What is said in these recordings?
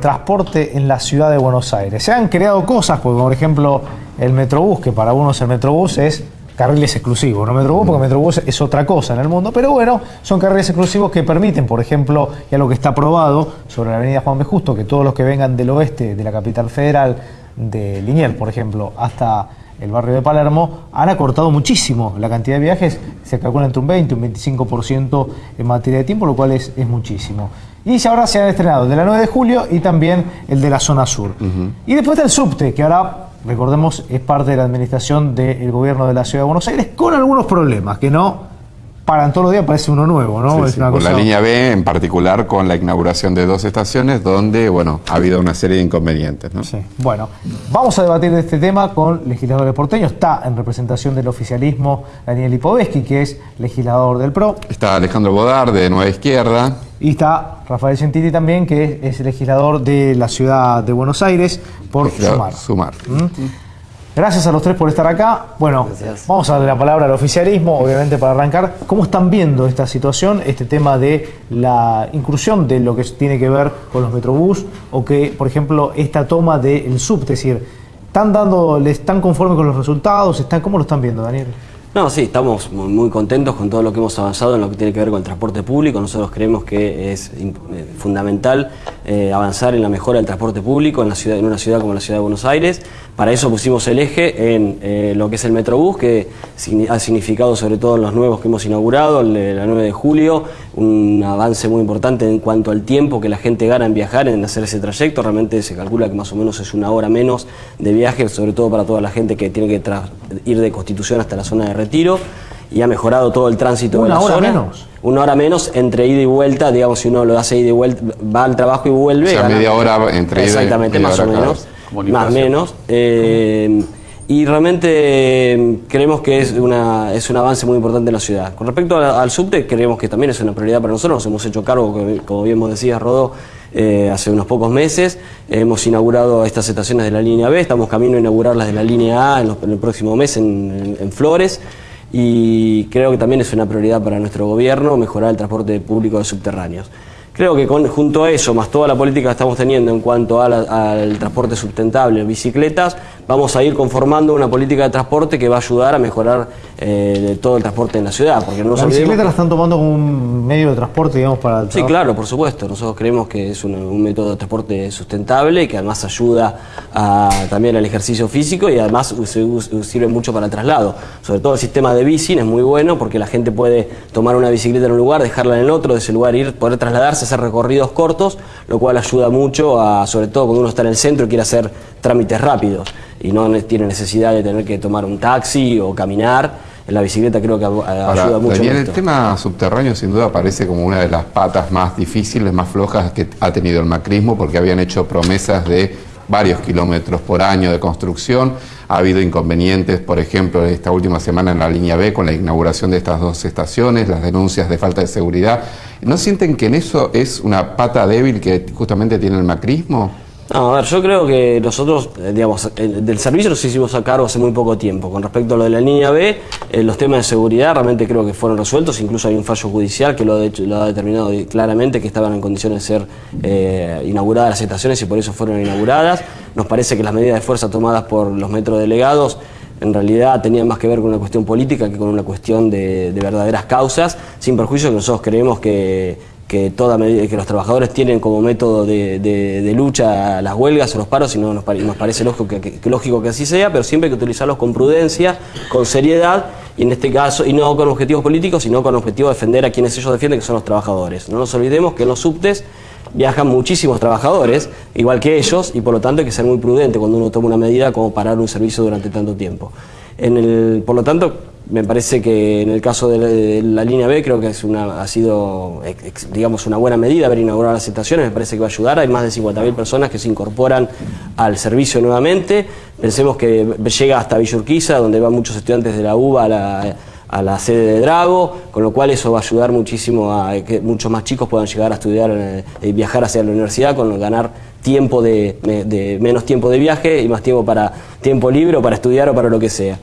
transporte en la ciudad de Buenos Aires. Se han creado cosas, como por ejemplo el Metrobús, que para unos el Metrobús es carriles exclusivos, no Metrobús, porque Metrobús es otra cosa en el mundo, pero bueno, son carriles exclusivos que permiten, por ejemplo, ya lo que está aprobado sobre la avenida Juan B. Justo, que todos los que vengan del oeste de la capital federal, de Liniers, por ejemplo, hasta el barrio de Palermo, han acortado muchísimo la cantidad de viajes, se calcula entre un 20 y un 25% en materia de tiempo, lo cual es, es muchísimo. Y ahora se han estrenado el de la 9 de julio y también el de la zona sur. Y después está el subte, que ahora, recordemos, es parte de la administración del gobierno de la ciudad de Buenos Aires, con algunos problemas, que no paran todos los días, parece uno nuevo, ¿no? Sí, la línea B, en particular, con la inauguración de dos estaciones, donde, bueno, ha habido una serie de inconvenientes, ¿no? Sí. Bueno, vamos a debatir de este tema con legisladores porteños. Está en representación del oficialismo Daniel Lipovetsky, que es legislador del PRO. Está Alejandro Bodar, de Nueva Izquierda. Y está Rafael Gentili también, que es, legislador de la ciudad de Buenos Aires por Sumar. Sumar. ¿Mm? Gracias a los tres por estar acá. Bueno, vamos a darle la palabra al oficialismo, obviamente para arrancar. ¿Cómo están viendo esta situación, este tema de la incursión de lo que tiene que ver con los metrobús o que, por ejemplo, esta toma del sub? Es decir, ¿están dando, ¿le están conformes con los resultados? ¿Están, ¿Cómo lo están viendo, Daniel? No, sí, estamos muy, contentos con todo lo que hemos avanzado en lo que tiene que ver con el transporte público. Nosotros creemos que es eh, fundamental eh, avanzar en la mejora del transporte público en, la ciudad, en una ciudad como la ciudad de Buenos Aires. Para eso pusimos el eje en eh, lo que es el Metrobús, que ha significado sobre todo en los nuevos que hemos inaugurado, el de la 9 de julio, un avance muy importante en cuanto al tiempo que la gente gana en viajar, en hacer ese trayecto. Realmente se calcula que más o menos es una hora menos de viaje, sobre todo para toda la gente que tiene que ir de Constitución hasta la zona de retiro y ha mejorado todo el tránsito de la hora menos. Una hora menos entre ida y vuelta, digamos, si uno lo hace ida y vuelta, va al trabajo y vuelve. O sea, media hora entre ida Exactamente, más o menos. Más o menos. Eh, y realmente em, creemos que es, una, es un avance muy importante en la ciudad. Con respecto al, subte, creemos que también es una prioridad para nosotros. Nos hemos hecho cargo, como bien vos decías, Rodó, eh, hace unos pocos meses. Hemos inaugurado estas estaciones de la línea B, estamos camino a inaugurar las de la línea A en, el próximo mes en, Flores. Y creo que también es una prioridad para nuestro gobierno mejorar el transporte público de subterráneos. Creo que junto a eso, más toda la política que estamos teniendo en cuanto al transporte sustentable, bicicletas, vamos a ir conformando una política de transporte que va a ayudar a mejorar eh, todo el transporte en la ciudad. Porque no ¿La bicicleta la están tomando como un medio de transporte, digamos, para el Sí, claro, por supuesto. Nosotros creemos que es un, método de transporte sustentable y que además ayuda también al ejercicio físico y además sirve mucho para el traslado. Sobre todo el sistema de bici es muy bueno porque la gente puede tomar una bicicleta en un lugar, dejarla en el otro, de ese lugar ir, poder trasladarse, hacer recorridos cortos, lo cual ayuda mucho, a, sobre todo cuando uno está en el centro y quiere hacer trámites rápidos y no tiene necesidad de tener que tomar un taxi o caminar. En la bicicleta creo que ayuda mucho. el tema subterráneo sin duda parece como una de las patas más difíciles, más flojas que ha tenido el macrismo, porque habían hecho promesas de varios kilómetros por año de construcción. Ha habido inconvenientes, por ejemplo, esta última semana en la línea B con la inauguración de estas dos estaciones, las denuncias de falta de seguridad. ¿No sienten que en eso es una pata débil que justamente tiene el macrismo? No, a ver, yo creo que nosotros, eh, digamos, del servicio nos hicimos a cargo hace muy poco tiempo. Con respecto a lo de la línea B, eh, los temas de seguridad realmente creo que fueron resueltos. Incluso hay un fallo judicial que lo, ha determinado claramente que estaban en condiciones de ser eh, inauguradas las estaciones y por eso fueron inauguradas. Nos parece que las medidas de fuerza tomadas por los metrodelegados en realidad tenían más que ver con una cuestión política que con una cuestión de, de verdaderas causas, sin perjuicio que nosotros creemos que que, toda que los trabajadores tienen como método de, lucha las huelgas o los paros, y no nos, parece lógico que, lógico que así sea, pero siempre hay que utilizarlos con prudencia, con seriedad, y en este caso, y no con objetivos políticos, sino con objetivo de defender a quienes ellos defienden, que son los trabajadores. No nos olvidemos que en los subtes viajan muchísimos trabajadores, igual que ellos, y por lo tanto hay que ser muy prudente cuando uno toma una medida como parar un servicio durante tanto tiempo. En el, por lo tanto, me parece que en el caso de la, línea B creo que es una, ha sido, digamos, una buena medida haber inaugurado las estaciones, me parece que va a ayudar, hay más de 50.000 personas que se incorporan al servicio nuevamente, pensemos que llega hasta Villurquiza, donde van muchos estudiantes de la UBA a la, sede de Drago, con lo cual eso va a ayudar muchísimo a que muchos más chicos puedan llegar a estudiar eh, y viajar hacia la universidad, con ganar tiempo de, de menos tiempo de viaje y más tiempo para tiempo libre o para estudiar o para lo que sea.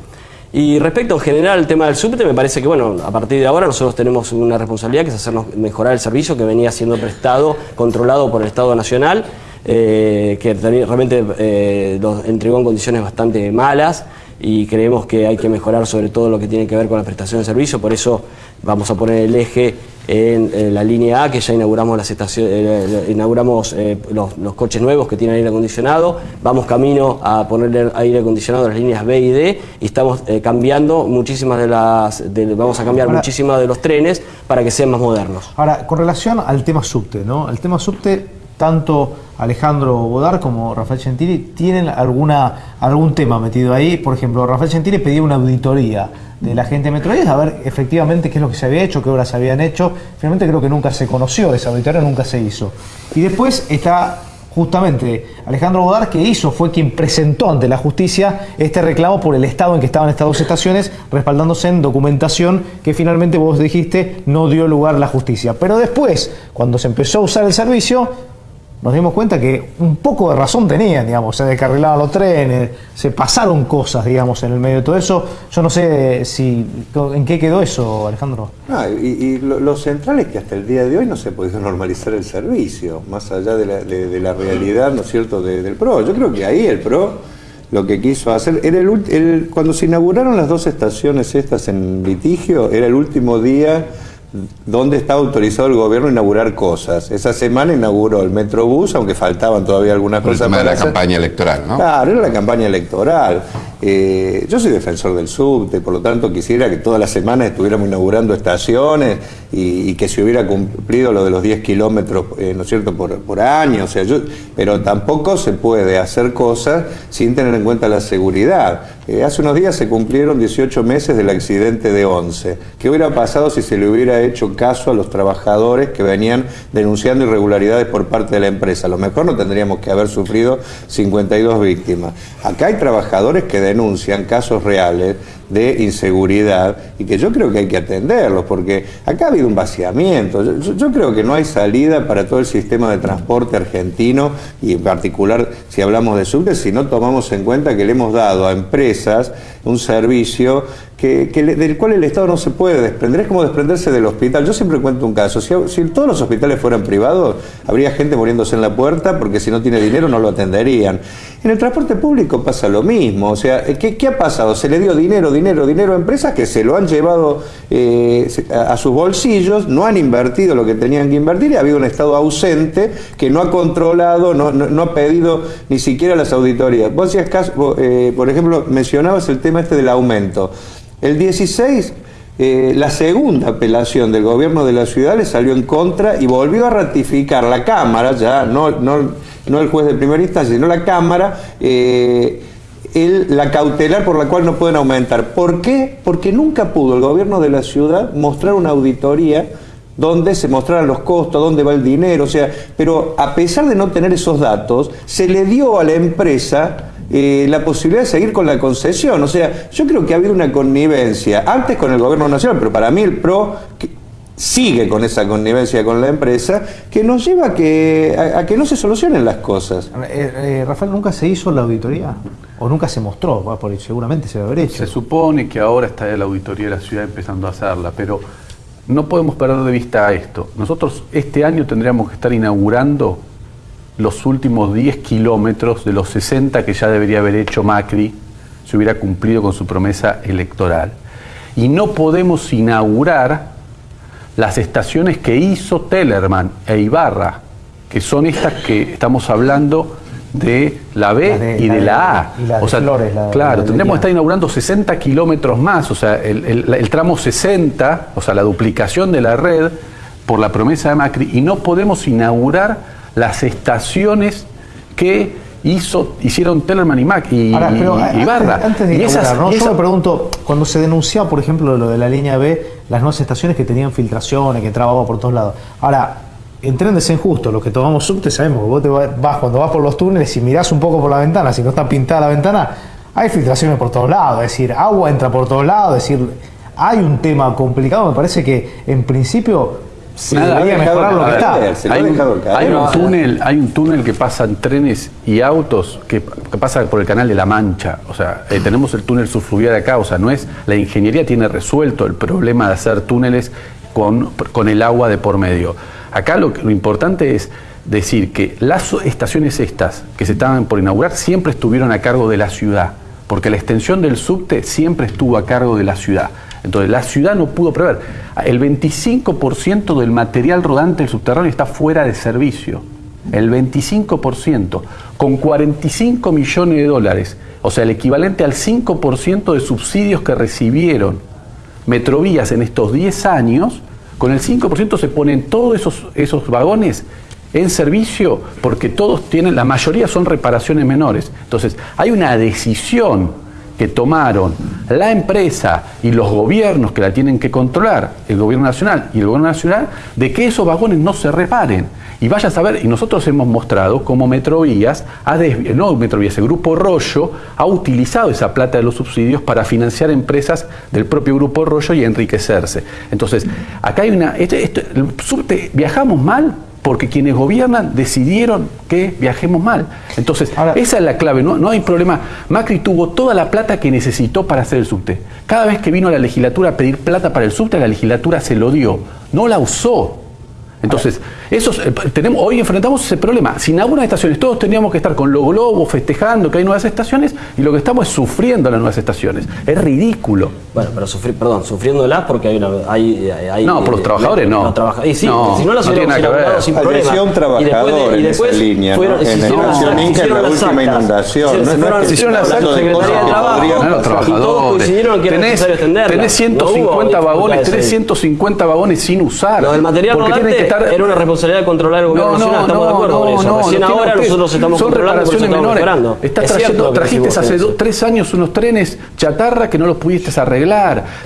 Y respecto en general al tema del subte, me parece que bueno, a partir de ahora nosotros tenemos una responsabilidad que es hacernos mejorar el servicio que venía siendo prestado, controlado por el Estado Nacional eh, que realmente eh, entregó en condiciones bastante malas y creemos que hay que mejorar sobre todo lo que tiene que ver con la prestación de servicio, por eso vamos a poner el eje en, la línea A, que ya inauguramos las estaciones, eh, inauguramos eh, los, coches nuevos que tienen aire acondicionado, vamos camino a ponerle aire acondicionado en las líneas B y D y estamos eh, cambiando muchísimas de las, vamos a cambiar muchísimas de los trenes para que sean más modernos. Ahora, con relación al tema subte, ¿no? El tema subte tanto Alejandro Bodar como Rafael Gentili tienen alguna, algún tema metido ahí. Por ejemplo, Rafael Gentili pedía una auditoría de la gente de Metrovías a ver efectivamente qué es lo que se había hecho, qué obras se habían hecho. Finalmente creo que nunca se conoció esa auditoría, nunca se hizo. Y después está justamente Alejandro Bodar que hizo, fue quien presentó ante la justicia este reclamo por el estado en que estaban estas dos estaciones, respaldándose en documentación que finalmente vos dijiste no dio lugar a la justicia. Pero después, cuando se empezó a usar el servicio, nos dimos cuenta que un poco de razón tenían, digamos, se descarrilaban los trenes, se pasaron cosas, digamos, en el medio de todo eso. Yo no sé si en qué quedó eso, Alejandro. Ah, y, lo, central es que hasta el día de hoy no se ha podido normalizar el servicio, más allá de la, realidad, ¿no es cierto?, del PRO. Yo creo que ahí el PRO lo que quiso hacer, cuando se inauguraron las dos estaciones estas en litigio, era el último día donde está autorizado el gobierno a inaugurar cosas. Esa semana inauguró el Metrobús, aunque faltaban todavía algunas cosas. El tema de la campaña electoral, ¿no? Claro, era la campaña electoral. Eh, yo soy defensor del subte, por lo tanto quisiera que todas las semanas estuviéramos inaugurando estaciones y, que se hubiera cumplido lo de los 10 kilómetros, eh, ¿no es cierto?, por, año. O sea, pero tampoco se puede hacer cosas sin tener en cuenta la seguridad. Eh, hace unos días se cumplieron 18 meses del accidente de 11. ¿Qué hubiera pasado si se le hubiera hecho caso a los trabajadores que venían denunciando irregularidades por parte de la empresa? A lo mejor no tendríamos que haber sufrido 52 víctimas. Acá hay trabajadores que denuncian casos reales de inseguridad y que yo creo que hay que atenderlos, porque acá ha habido un vaciamiento. Yo, creo que no hay salida para todo el sistema de transporte argentino y en particular si hablamos de subte, si no tomamos en cuenta que le hemos dado a empresas un servicio que, del cual el Estado no se puede desprender. Es como desprenderse del hospital. Yo siempre cuento un caso. Si, si, todos los hospitales fueran privados, habría gente muriéndose en la puerta porque si no tiene dinero no lo atenderían. En el transporte público pasa lo mismo. O sea, ¿qué, qué ha pasado? Se le dio dinero, dinero, dinero a empresas que se lo han llevado eh, a, sus bolsillos, no han invertido lo que tenían que invertir y ha habido un Estado ausente que no ha controlado, no, no, ha pedido ni siquiera las auditorías. Vos decías, caso, eh, por ejemplo, mencionabas el tema este del aumento. El 16 eh, la segunda apelación del gobierno de la ciudad le salió en contra y volvió a ratificar la Cámara, ya no, el juez de primera instancia, sino la Cámara, eh, la cautelar por la cual no pueden aumentar. ¿Por qué? Porque nunca pudo el gobierno de la ciudad mostrar una auditoría donde se mostraran los costos, dónde va el dinero, o sea, pero a pesar de no tener esos datos, se le dio a la empresa eh, la posibilidad de seguir con la concesión. O sea, yo creo que ha habido una connivencia, antes con el gobierno nacional, pero para mí el PRO sigue con esa connivencia con la empresa, que nos lleva a que, a, que no se solucionen las cosas. Eh, eh, Rafael, ¿nunca se hizo la auditoría? ¿O nunca se mostró? Por, seguramente se debe haber hecho. Se supone que ahora está la auditoría de la ciudad empezando a hacerla, pero no podemos perder de vista esto. Nosotros este año tendríamos que estar inaugurando los últimos 10 kilómetros de los 60 que ya debería haber hecho Macri si hubiera cumplido con su promesa electoral. Y no podemos inaugurar las estaciones que hizo Tellerman e Ibarra, que son estas que estamos hablando de la B y de la, A. o sea, claro, tendríamos que estar inaugurando 60 kilómetros más, o sea, el, el, tramo 60, o sea, la duplicación de la red por la promesa de Macri, y no podemos inaugurar las estaciones que hizo, hicieron Tellerman y Mac y, Barra. Antes, de yo me pregunto, cuando se denunció, por ejemplo, lo de la línea B, las nuevas estaciones que tenían filtraciones, que entraba por todos lados. Ahora, en trenes en justo, los que tomamos subte sabemos que vos te vas, cuando vas por los túneles y mirás un poco por la ventana, si no está pintada la ventana, hay filtraciones por todos lados, es decir, agua entra por todos lados, es decir, hay un tema complicado, me parece que en principio Nada, lo que está. Hay, un, túnel, hay un túnel que pasan trenes y autos que, pasa por el canal de la Mancha. O sea, eh, tenemos el túnel subfluvial acá. O sea, no es. La ingeniería tiene resuelto el problema de hacer túneles con, con el agua de por medio. Acá lo, lo importante es decir que las estaciones estas que se estaban por inaugurar siempre estuvieron a cargo de la ciudad, porque la extensión del subte siempre estuvo a cargo de la ciudad. Entonces la ciudad no pudo prever. El 25% del material rodante del subterráneo está fuera de servicio. El 25%, con 45 millones de dólares, o sea, el equivalente al 5% de subsidios que recibieron Metrovías en estos 10 años, con el 5% se ponen todos esos, esos vagones en servicio porque todos tienen, la mayoría son reparaciones menores. Entonces, hay una decisión que tomaron la empresa y los gobiernos que la tienen que controlar, el gobierno nacional y el gobierno nacional, de que esos vagones no se reparen. Y vaya a saber, y nosotros hemos mostrado cómo Metrovías, ha no Metrovías, el Grupo Rollo ha utilizado esa plata de los subsidios para financiar empresas del propio Grupo Rollo y enriquecerse. Entonces, acá hay una... Este, este, viajamos mal porque quienes gobiernan decidieron que viajemos mal. Entonces, esa es la clave, ¿no? no hay problema. Macri tuvo toda la plata que necesitó para hacer el subte. Cada vez que vino a la legislatura a pedir plata para el subte, la legislatura se lo dio, no la usó. Entonces, esos, eh, tenemos, hoy enfrentamos ese problema. Sin algunas estaciones, todos teníamos que estar con los globos festejando que hay nuevas estaciones y lo que estamos es sufriendo las nuevas estaciones. Es ridículo. Bueno, pero sufrir, perdón, sufriéndolas porque hay una. Hay, hay, no, por los trabajadores no. y sí, si no las hubiéramos inaugurado sin problema. trabajador y después, en esa línea, fueron, ¿no? Generación Inca en la última inundación. Se, no se hicieron las actas de los trabajadores. que tenés, tenés 150 vagones, tenés 150 vagones sin usar. Lo del material rodante era una responsabilidad de controlar el gobierno nacional, estamos de acuerdo con eso. Recién ahora nosotros estamos son reparaciones menores. Estás trayendo, trajiste hace tres años unos trenes chatarra que no los pudiste arreglar.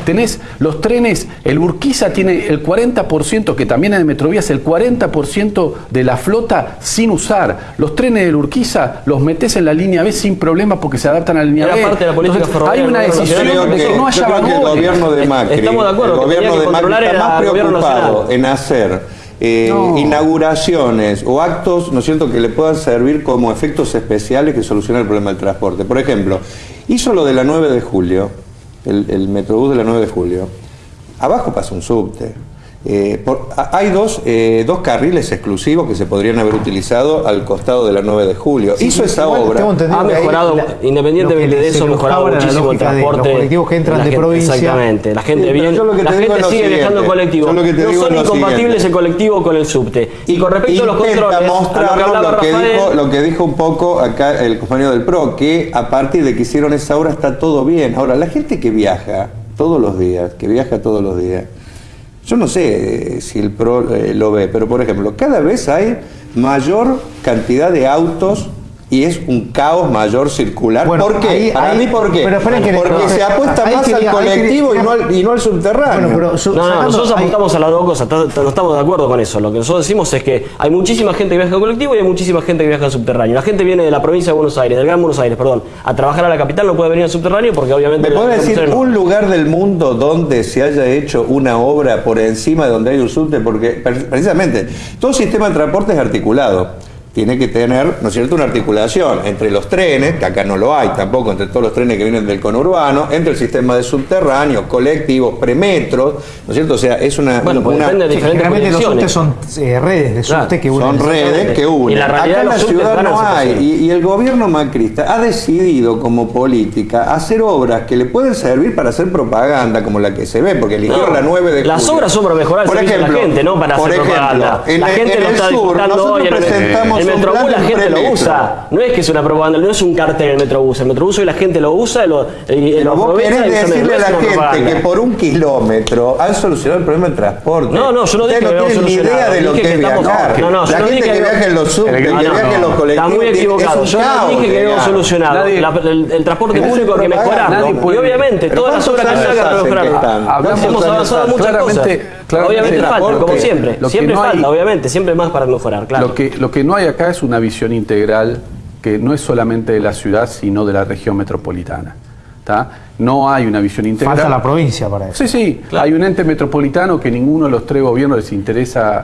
Tenés los trenes, el Urquiza tiene el 40%, que también es de Metrovías, el 40% de la flota sin usar. Los trenes del Urquiza los metes en la línea B sin problema porque se adaptan a la línea B. Parte de la política hay una decisión de que, no haya vagones. El gobierno de Macri, Estamos de acuerdo, el gobierno de Macri está más preocupado en hacer eh, inauguraciones o actos, ¿no es cierto?, que le puedan servir como efectos especiales que solucionen el problema del transporte. Por ejemplo, hizo lo de la 9 de julio, el, el Metrobús de la 9 de julio. Abajo pasa un subte. Eh, hay dos, eh, dos carriles exclusivos que se podrían haber utilizado al costado de la 9 de julio. Hizo esa obra. Ha mejorado, independientemente de eso, ha mejorado muchísimo el transporte. los colectivos que entran de provincia. Exactamente. La gente, bien, la gente sigue viajando en colectivo. No son incompatibles el colectivo con el subte. Y con respecto a los controles, lo que, dijo, lo que dijo un poco acá el compañero del PRO, que a partir de que hicieron esa obra está todo bien. Ahora, la gente que viaja todos los días, que viaja todos los días, yo no sé si el PRO eh, lo ve, pero por ejemplo, cada vez hay mayor cantidad de autos y es un caos mayor circular. ¿Por qué? Para mí, ¿por qué? Porque se apuesta más al colectivo y, no al, y, no al, subterráneo. no, no, nosotros apuntamos a las dos cosas, no estamos de acuerdo con eso. Lo que nosotros decimos es que hay muchísima gente que viaja en colectivo y hay muchísima gente que viaja en subterráneo. La gente viene de la provincia de Buenos Aires, del Gran Buenos Aires, perdón, a trabajar a la capital, no puede venir al subterráneo porque obviamente... ¿Me puede decir un lugar del mundo donde se haya hecho una obra por encima de donde hay un subte? Porque precisamente todo sistema de transporte es articulado tiene que tener, ¿no es cierto?, una articulación entre los trenes, que acá no lo hay tampoco, entre todos los trenes que vienen del conurbano, entre el sistema de subterráneo, colectivos, premetros, ¿no es cierto? O sea, es una... Bueno, pues depende de diferentes los subtes son eh, redes de subte que unen. Son redes que unen. Y acá en la ciudad no hay. Y, y, el gobierno macrista ha decidido como política hacer obras que le pueden servir para hacer propaganda, como la que se ve, porque eligieron la 9 de Las obras son para mejorar el servicio de la gente, no para hacer propaganda. En, la gente en lo está sur, nosotros presentamos el Metrobús la gente lo usa. No es que es una propaganda, no es un cartel el Metrobús. El Metrobús hoy la gente lo usa lo, y lo vos querés decirle a la gente que por un kilómetro han solucionado el problema del transporte. No, no, yo no dije que no tienen ni idea de lo que es viajar. No, no, la gente que viaja en los subtes, que viaja en los colectivos. Está muy equivocado. Yo no dije que habíamos solucionado. El transporte público hay que mejorarlo. Y obviamente, todas las obras que se hagan para mejorarlo. Hemos avanzado muchas cosas. Obviamente falta, como siempre. Siempre falta, obviamente. Siempre más para mejorar, claro. Lo que no hay acá es una visión integral que no es solamente de la ciudad, sino de la región metropolitana. No hay una visión integral. Falta la provincia para eso. Sí, sí. Hay un ente metropolitano que ninguno de los tres gobiernos les interesa.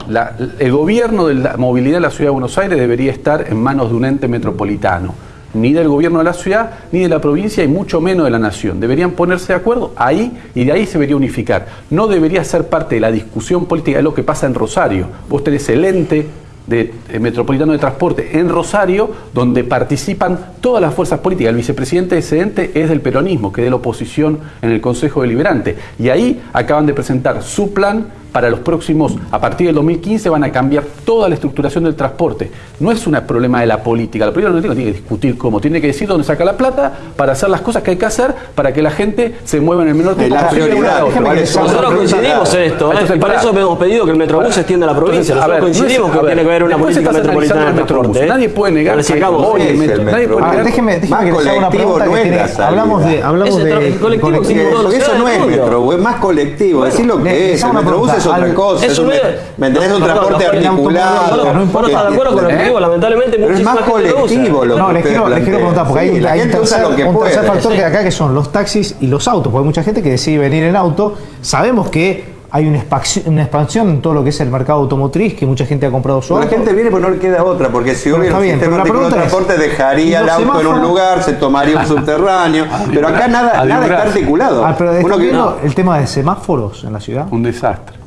el gobierno de la movilidad de la ciudad de Buenos Aires debería estar en manos de un ente metropolitano. Ni del gobierno de la ciudad, ni de la provincia, y mucho menos de la nación. Deberían ponerse de acuerdo ahí y de ahí se debería unificar. No debería ser parte de la discusión política de lo que pasa en Rosario. Vos tenés el ente de, eh, metropolitano de transporte en Rosario, donde participan todas las fuerzas políticas. El vicepresidente de ese ente es del peronismo, que es de la oposición en el Consejo Deliberante. Y ahí acaban de presentar su plan para los próximos, a partir del 2015 van a cambiar toda la estructuración del transporte. No es un problema de la política, la política no tiene, que discutir cómo, tiene que decir dónde saca la plata para hacer las cosas que hay que hacer para que la gente se mueva en el menor tiempo la posible. prioridad. Nosotros coincidimos en esto, ¿eh? Entonces, por pará. eso hemos pedido que el Metrobús se extienda a la provincia. Entonces, a Nosotros ver, no coincidimos es- que ver, tiene que haber una política metropolitana de analizando el Metrobús. transporte. ¿eh? Nadie puede negar Pero que hoy el ¿Qué es metro. Nadie puede negar déjeme, déjeme que haga una pregunta no que tiene- hablamos de hablamos de colectivo eso no es del metro, es más colectivo. Decir lo le- que es. El metrobús es otra Al- cosa. Es un ¿Me entendés? Un No, no, transporte no, no, articulado. no, no, no está de acuerdo con lo que ¿Eh? digo, lamentablemente Pero es más lo colectivo lo No, que les ustedes quiero, les quiero preguntar, porque hay, la hay un tercer, lo que un tercer puede. factor que acá que son los taxis y los autos, porque hay mucha gente que decide venir en auto. Sabemos que hay una expansión, una expansión en todo lo que es el mercado automotriz, que mucha gente ha comprado su La auto. gente viene porque no le queda otra, porque si hubiera un bien, sistema la de es, transporte dejaría ¿y el auto en un lugar, se tomaría un subterráneo, pero acá nada, nada está articulado. Ah, pero Uno ¿están que- el tema de semáforos en la ciudad? Un desastre.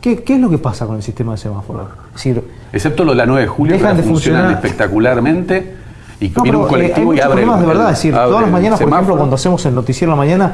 ¿Qué, qué es lo que pasa con el sistema de semáforos? Es decir, Excepto lo de la 9 de julio, Dejan que de funcionan funcionar. espectacularmente. Y No, viene un pero, eh, hay colectivo y abre. el- problemas de verdad. Es decir, todas las mañanas, por ejemplo, cuando hacemos el noticiero en la mañana,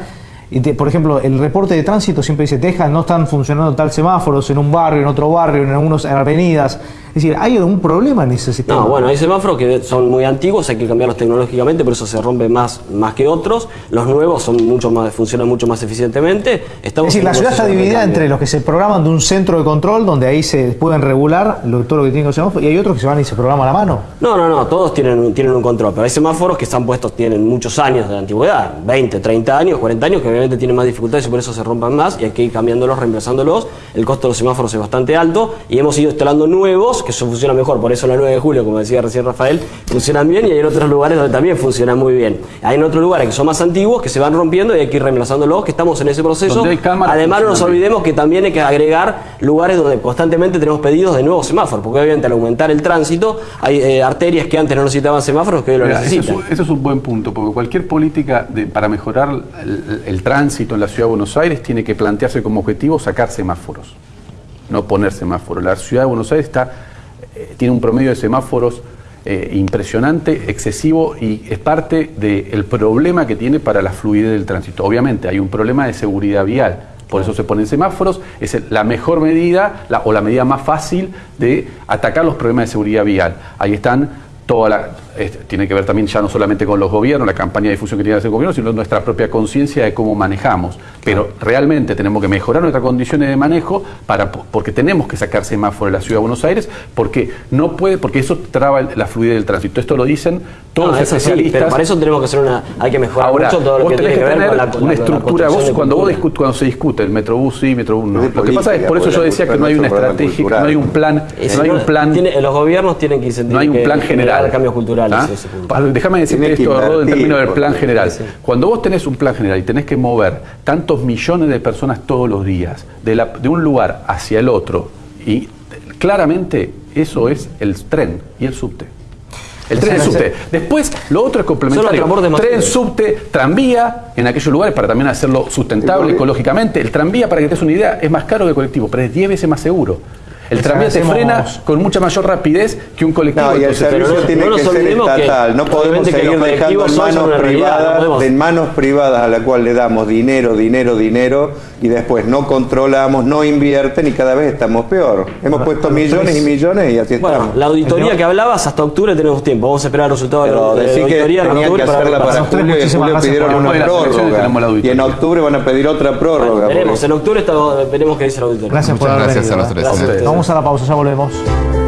y te- por ejemplo, el reporte de tránsito siempre dice, deja, no están funcionando tal semáforos en un barrio, en otro barrio, en algunas avenidas. Es decir, ¿hay algún problema en ese sistema? No, bueno, hay semáforos que son muy antiguos, hay que cambiarlos tecnológicamente, por eso se rompen más, más que otros. Los nuevos son mucho más, funcionan mucho más eficientemente. Estamos Es decir, la ciudad está dividida entre los que se programan de un centro de control, donde ahí se pueden regular lo- todo lo que tienen los semáforos, y hay otros que se van y se programan a mano. No, no, no, todos tienen, un- tienen un control, pero hay semáforos que están puestos, tienen muchos años de antigüedad, 20, 30 años, 40 años, que obviamente tienen más dificultades y por eso se rompan más y hay que ir cambiándolos, reemplazándolos. El costo de los semáforos es bastante alto y hemos ido instalando nuevos que eso funciona mejor, por eso la 9 de julio, como decía recién Rafael, funcionan bien y hay otros lugares donde también funcionan muy bien. Hay en otros lugares que son más antiguos, que se van rompiendo y hay que ir reemplazándolos, que estamos en ese proceso. Además, no nos olvidemos que también hay que agregar lugares donde constantemente tenemos pedidos de nuevos semáforos, porque obviamente al aumentar el tránsito hay eh, arterias que antes no necesitaban semáforos que hoy lo Mira, ese, es necesitan. un, ese es un buen punto, porque cualquier política de- para mejorar el, el tránsito en la ciudad de Buenos Aires tiene que plantearse como objetivo sacar semáforos, no poner semáforos. La ciudad de Buenos Aires está, eh, tiene un promedio de semáforos eh, impresionante, excesivo y es parte del problema que tiene para la fluidez del tránsito. Obviamente hay un problema de seguridad vial. Por eso se ponen semáforos, es la mejor medida o la medida más fácil de atacar los problemas de seguridad vial. Ahí están toda la, tiene que ver también ya no solamente con los gobiernos, la campaña de difusión que tiene que hacer el gobierno, sino nuestra propia conciencia de cómo manejamos. Pero realmente tenemos que mejorar nuestras condiciones de manejo para, porque tenemos que sacar semáforos de la ciudad de Buenos Aires, porque no puede, porque eso traba la fluidez del tránsito. Esto lo dicen todos No, los eso sí, especialistas. pero para eso tenemos que hacer una, hay que mejorar Ahora, mucho todo lo que tiene que que ver tener con la, una estructura. Vos, cuando vos cuando se discute el metrobús sí, metrobús no. Lo que pasa es, por eso yo decía que no hay una estrategia, no hay un plan, Ese no hay un plan. tiene- los gobiernos tienen que incentivar No hay un plan que general. generar cambios culturales. ¿Ah? ese punto. Pa- Déjame decirte esto, Rodo, en términos del plan general. sí. Cuando vos tenés un plan general y tenés que mover tantos millones de personas todos los días de, la- de un lugar hacia el otro, y claramente eso es el tren y el subte. El tren y el subte. Después, lo otro es complementario. Tren, subte, tranvía en aquellos lugares para también hacerlo sustentable ecológicamente. El tranvía, para que te des una idea, es más caro que el colectivo, pero es 10 veces más seguro. El tranvía te frena con mucha mayor rapidez que un colectivo. No, y el servicio pero no- tiene no que ser que, estatal. no podemos que seguir los dejando en manos no privadas, podemos- en manos privadas a la cual le damos dinero, dinero, dinero y después no controlamos, no invierten y cada vez estamos peor. Hemos puesto millones y millones y así Bueno, estamos. la auditoría que hablabas, hasta octubre tenemos tiempo. Vamos a esperar el resultado de Pero la de la que auditoría tenían que para hacerla para pasa. julio y julio pidieron una de prórroga. Y en octubre van a pedir otra prórroga. Veremos, porque- en octubre veremos qué dice la auditoría. Gracias por Muchas haber gracias a los tres. Vamos a la pausa, ya volvemos.